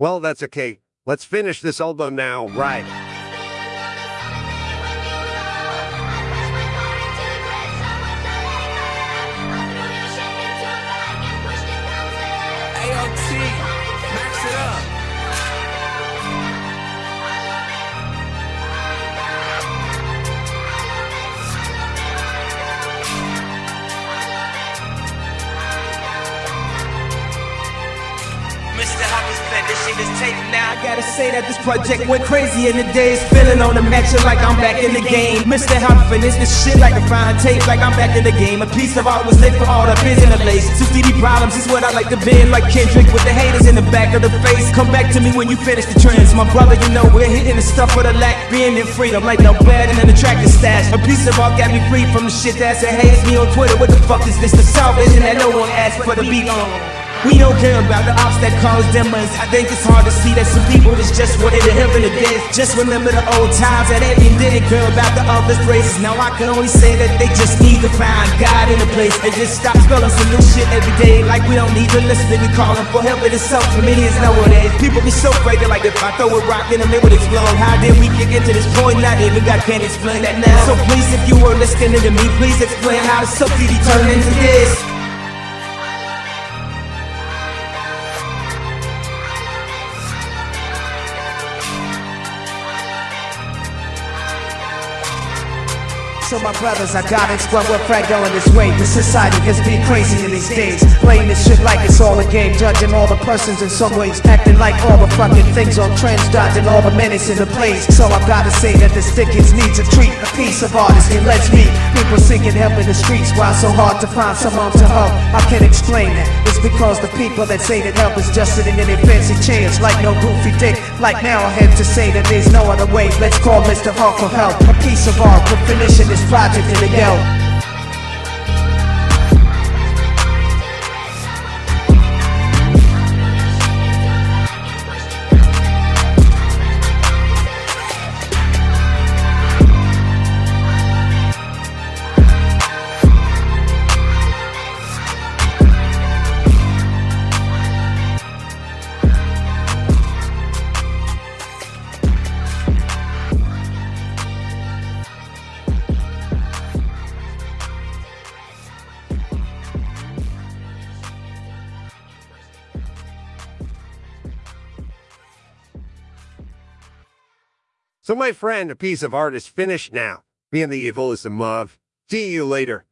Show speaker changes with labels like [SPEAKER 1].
[SPEAKER 1] Well, that's okay. Let's finish this album now, right?
[SPEAKER 2] AOT, max it up.
[SPEAKER 3] This shit is taped now.
[SPEAKER 2] I gotta say that this project went crazy in the days. Feeling on the match like I'm back in the game. Mr. Humphin, it's this shit like a fine tape, like I'm back in the game. A piece of art was lit for all the biz in the lace. Two CD problems is what I like to bend, like Kendrick with the haters in the back of the face. Come back to me when you finish the trends. My brother, you know we're hitting the stuff for the lack, being in freedom, like no bad and an attractive stash. A piece of art got me free from the shit that's that hates me on Twitter. What the fuck is this? The salvation that no one asked for the beat on. We don't care about the ops that cause demons. I think it's hard to see that some people is just wanting to in the dead. Just remember the old times that everyone didn't care about the other races. Now I can only say that they just need to find God in a place and just stop spelling some new shit every day. Like we don't need to listen, we calling for help in itself. Comedians nowadays, people be so crazy like if I throw a rock in them, it would explode. How did we get to this point? Not even God can't explain that now. So please, if you were listening to me, please explain how the CD turned into this.
[SPEAKER 4] So my brothers, I gotta explain what Frank going this way. The society has been crazy in these days. Playing this shit like it's all a game, judging all the persons in some ways, acting like all the fucking things on trends, dodging all the menace in the place. So I gotta say that this Dickens needs a treat, a piece of artistry. Let's meet people seeking help in the streets. Why so hard to find someone to help? I can explain that. It's because the people that say that help is just sitting in their fancy chairs, like no goofy dick. Like now I have to say that there's no other way. Let's call Mr. Hawk for help. A piece of art for finishing this project in the yell.
[SPEAKER 1] So, my friend, a piece of art is finished now. Being the evil is the move. See you later.